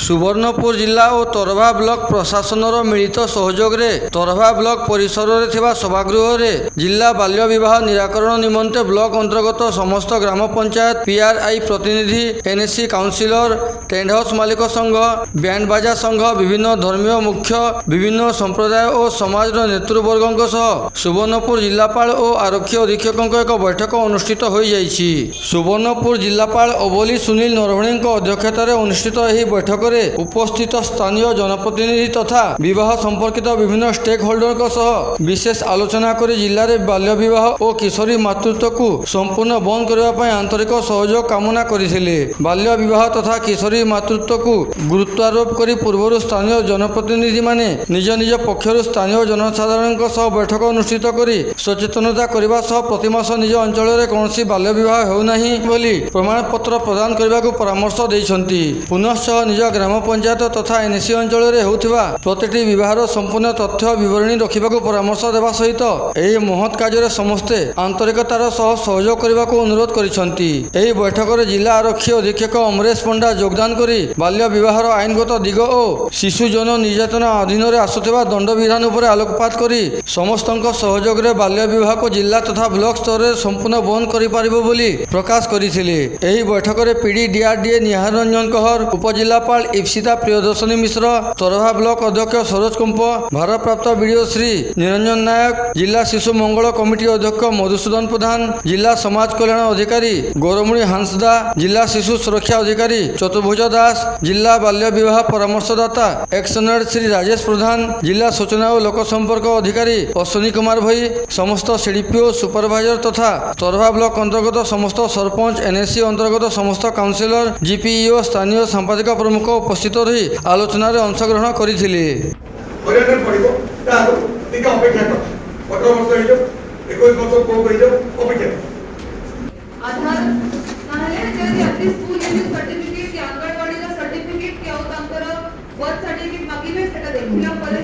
ସୁବର୍ଣ୍ଣପୁର ଜିଲ୍ଲା ଓ ତରଭା ବ୍ଲକ ପ୍ରଶାସନର ମିଳିତ ସହଯୋଗରେ ତରଭା ବ୍ଲକ ପରିସରରେ ଥିବା ସଭାଗୃହରେ ଜିଲ୍ଲା ବାଲ୍ୟ ବିବାହ ନିରାକରଣ ନିମନ୍ତେ ବ୍ଲକ ଅନ୍ତର୍ଗତ ସମସ୍ତ ଗ୍ରାମ ପଞ୍ଚାୟତ ପିଆର୍ଆଇ ପ୍ରତିନିଧି ଏନ୍ଏସି କାଉନସିଲର ଟେଣ୍ଟ ହାଉସ୍ ମାଲିକ ସଂଘ ବ୍ୟାଣ୍ଡ ବାଜା ସଂଘ ବିଭିନ୍ନ ଧର୍ମୀୟ ମୁଖ୍ୟ ବିଭିନ୍ନ ସମ୍ପ୍ରଦାୟ ଓ ସମାଜର ନେତୃବର୍ଗଙ୍କ ସହ ସୁବର୍ଣ୍ଣପୁର ଜିଲ୍ଲାପାଳ ଓ ଆରକ୍ଷୀ ଅଧୀକ୍ଷକଙ୍କ ଏକ ବୈଠକ ଅନୁଷ୍ଠିତ ହୋଇଯାଇଛି। ସୁବର୍ଣ୍ଣପୁର ଜିଲ୍ଲାପାଳ ଅବଲି ସୁନୀଲ ନରଭଣେଙ୍କ ଅଧ୍ୟକ୍ଷତାରେ ଅନୁଷ୍ଠିତ ଏହି ବୈଠକରେ ଉପସ୍ଥିତ ସ୍ଥାନୀୟ ଜନପ୍ରତିନିଧି ତଥା ବିବାହ ସମ୍ପର୍କିତ ବିଭିନ୍ନ ଷ୍ଟେକ୍ ହୋଲ୍ଡରଙ୍କ ସହ ବିଶେଷ ଆଲୋଚନା କରି ଜିଲ୍ଲାରେ ବାଲ୍ୟ ବିବାହ ଓ କିଶୋରୀ ମାତୃତ୍ୱକୁ ସମ୍ପୂର୍ଣ୍ଣ ବନ୍ଦ କରିବା ପାଇଁ ଆନ୍ତରିକ ସହଯୋଗ କାମନା କରିଥିଲେ। ବାଲ୍ୟ ବିବାହ ତଥା କିଶୋରୀ ମାତୃତ୍ୱକୁ ଗୁରୁତ୍ୱାରୋପ କରି ପୂର୍ବରୁ ସ୍ଥାନୀୟ ଜନପ୍ରତିନିଧିମାନେ ନିଜ ନିଜ ପକ୍ଷରୁ ସ୍ଥାନୀୟ ଜନସାଧାରଣଙ୍କ ସହ ବୈଠକ ଅନୁଷ୍ଠିତ କରି ସଚେତନତା କରିବା ସହ ପ୍ରତିମାସ ନିଜ ଅଞ୍ଚଳରେ କୌଣସି ବାଲ୍ୟ ବିବାହ ହେଉନାହିଁ ବୋଲି ପ୍ରମାଣପତ୍ର ପ୍ରଦାନ କରିବାକୁ ପରାମର୍ଶ ଦେଇଛନ୍ତି। ପୁନଶ୍ଚ ନିଜ ଗ୍ରାମ ପଞ୍ଚାୟତ ତଥା ଏନ୍ଏସି ଅଞ୍ଚଳରେ ହେଉଥିବା ପ୍ରତିଟି ବିବାହର ସମ୍ପୂର୍ଣ୍ଣ ତଥ୍ୟ ବିବରଣୀ ରଖିବାକୁ ପରାମର୍ଶ ଦେବା ସହିତ ଏହି ମହତ୍ କାର୍ଯ୍ୟରେ ସମସ୍ତେ ଆନ୍ତରିକତାର ସହ ସହଯୋଗ କରିବାକୁ ଅନୁରୋଧ କରିଛନ୍ତି। ଏହି ବୈଠକରେ ଜିଲ୍ଲା ଆରକ୍ଷୀ ଅଧୀକ୍ଷକ ଅମରେଶ ପଣ୍ଡା ଯୋଗଦାନ କରି ବାଲ୍ୟ ବିବାହର ଆଇନଗତ ଦିଗ ଓ ଶିଶୁ ଯୌନ ନିର୍ଯାତନା ଅଧୀନରେ ଆସୁଥିବା ଦଣ୍ଡବିଧାନ ଉପରେ ଆଲୋକପାତ କରି ସମସ୍ତଙ୍କ ସହଯୋଗରେ ବାଲ୍ୟ ବିବାହକୁ ଜିଲ୍ଲା ତଥା ବ୍ଲକ ସ୍ତରରେ ସମ୍ପୂର୍ଣ୍ଣ ବନ୍ଦ କରିପାରିବ ବୋଲି ପ୍ରକାଶ କରିଥିଲେ। ଏହି ବୈଠକରେ ପିଡି ଡିଆରଡିଏ ନିହାର ରଞ୍ଜନ କହର ଉପଜିଲ୍ଲାପାଳ ईप्सिता प्रियदर्शनी मिश्र तरभा ब्लक अध्यक्ष सरोज कुंप, भारप्राप्त विडियो श्री निरंजन नायक जिला शिशु मंगल कमिटी अध्यक्ष मधुसूदन प्रधान जिला समाज कल्याण अधिकारी गौरमणी हांसदा जिला शिशु सुरक्षा अधिकारी चतुर्भुज दास जिला बाल्य बहुत परामर्शदाता एक्सनर श्री राजेश प्रधान जिला सूचना और लोक संपर्क अधिकारी अश्विनी कुमार भई, समस्त सीडीपीओ सुपरभाइजर तथा तरभा ब्लक अंतर्गत समस्त सरपंच एनएससी अंतर्गत समस्त काउनसिलर जीपीओ स्थानीय संपादिका प्रमुख ଉପସ୍ଥିତ ରହି ଆଲୋଚନାରେ ଅଂଶଗ୍ରହଣ କରିଥିଲେ। ବର୍ଥ ସାର୍ଟିଫିକେଟ୍ ମାଗିବେ ସେଟା ଦେଖିଲା ପରେ